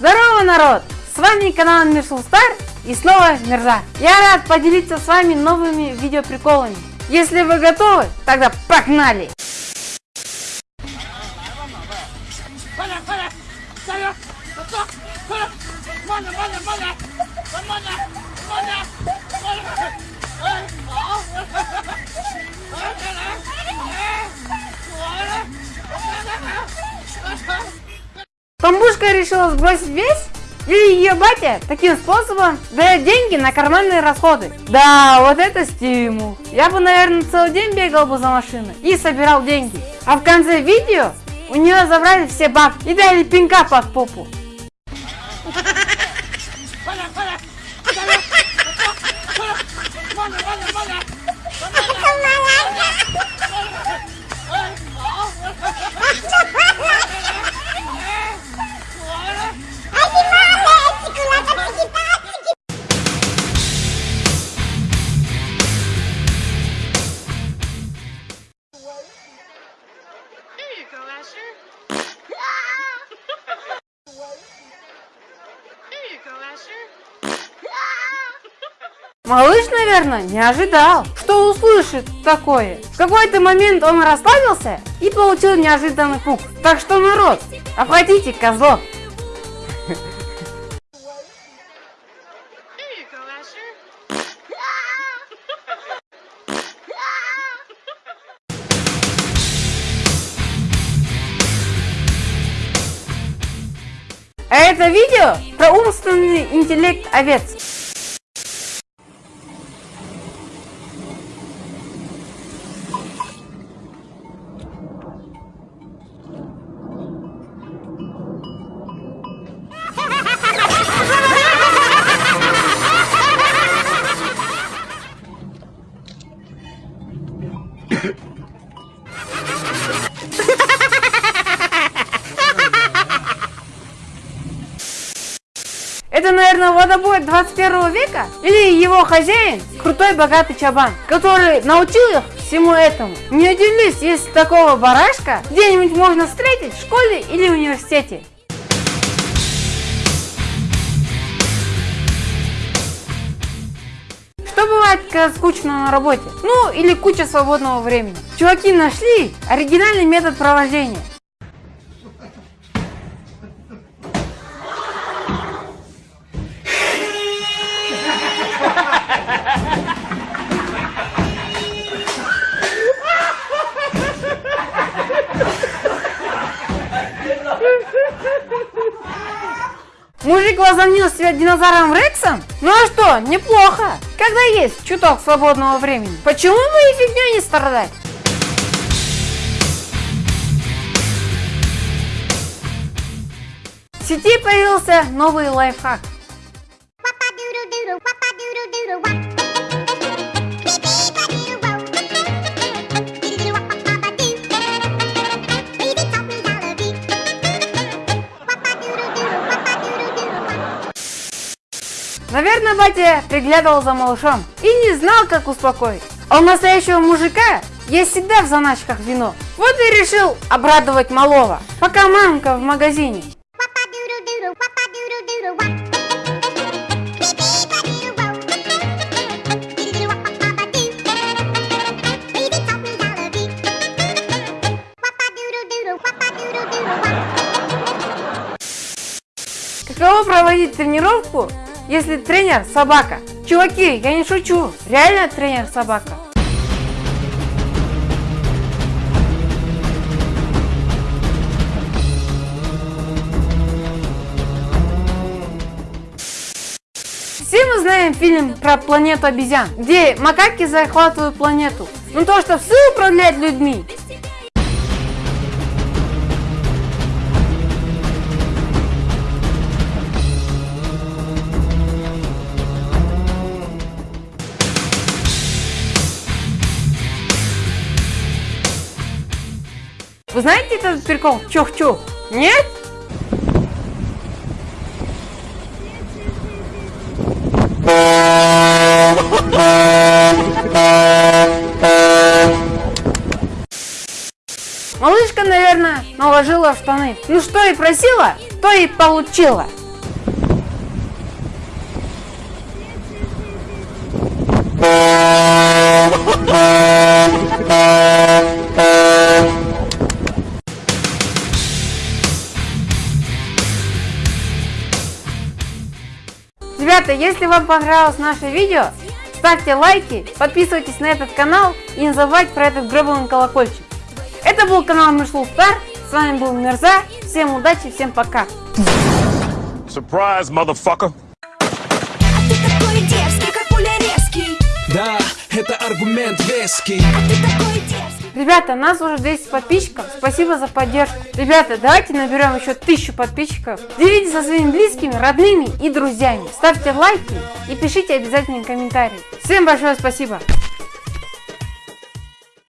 народ! С вами канал Мирсул Стар и снова Мирза. Я рад поделиться с вами новыми видеоприколами. Если вы готовы, тогда погнали! Решила сбросить вес? Или ее батя таким способом дает деньги на карманные расходы? Да, вот это стимул. Я бы, наверное, целый день бегал бы за машиной и собирал деньги. А в конце видео у нее забрали все бабки и дали пинка под попу. There you go, Asher. Малыш, наверное, не ожидал, что услышит такое. В какой-то момент он расслабился и получил неожиданный пук. Так что, народ, обходите козлов. А это видео про умственный интеллект овец. Это, наверное, водобой 21 века? Или его хозяин, крутой богатый чабан, который научил их всему этому. Не удивлюсь, если такого барашка где-нибудь можно встретить в школе или университете. Что бывает, скучно на работе? Ну, или куча свободного времени. Чуваки нашли оригинальный метод провождения. Мужик возомнил себя динозавром Рексом? Ну а что, неплохо. Когда есть чуток свободного времени. Почему бы и фигней не страдать? В сети появился новый лайфхак. Наверное, батя приглядывал за малышом и не знал, как успокоить. А у настоящего мужика есть всегда в заначках вино. Вот и решил обрадовать малого, пока мамка в магазине. Каково проводить тренировку, если тренер собака? Чуваки, я не шучу, реально тренер собака. Все мы знаем фильм про планету обезьян, где макаки захватывают планету. Ну то, что все управляют людьми. Вы знаете этот прикол? Чух-чух? Нет? Малышка, наверное, наложила штаны. Ну что и просила, то и получила. Thank. Ребята, если вам понравилось наше видео, ставьте лайки, подписывайтесь на этот канал и не забывайте про этот гребаный колокольчик. Это был канал Мишлу Стар, с вами был Мерза, всем удачи, всем пока. Surprise, motherfucker. А ты такой дерзкий, как пуля резкий Да, это аргумент веский А ты такой дерзкий Ребята, нас уже 200 подписчиков, спасибо за поддержку. Ребята, давайте наберем еще 1000 подписчиков. Делитесь со своими близкими, родными и друзьями. Ставьте лайки и пишите обязательно комментарии. Всем большое спасибо.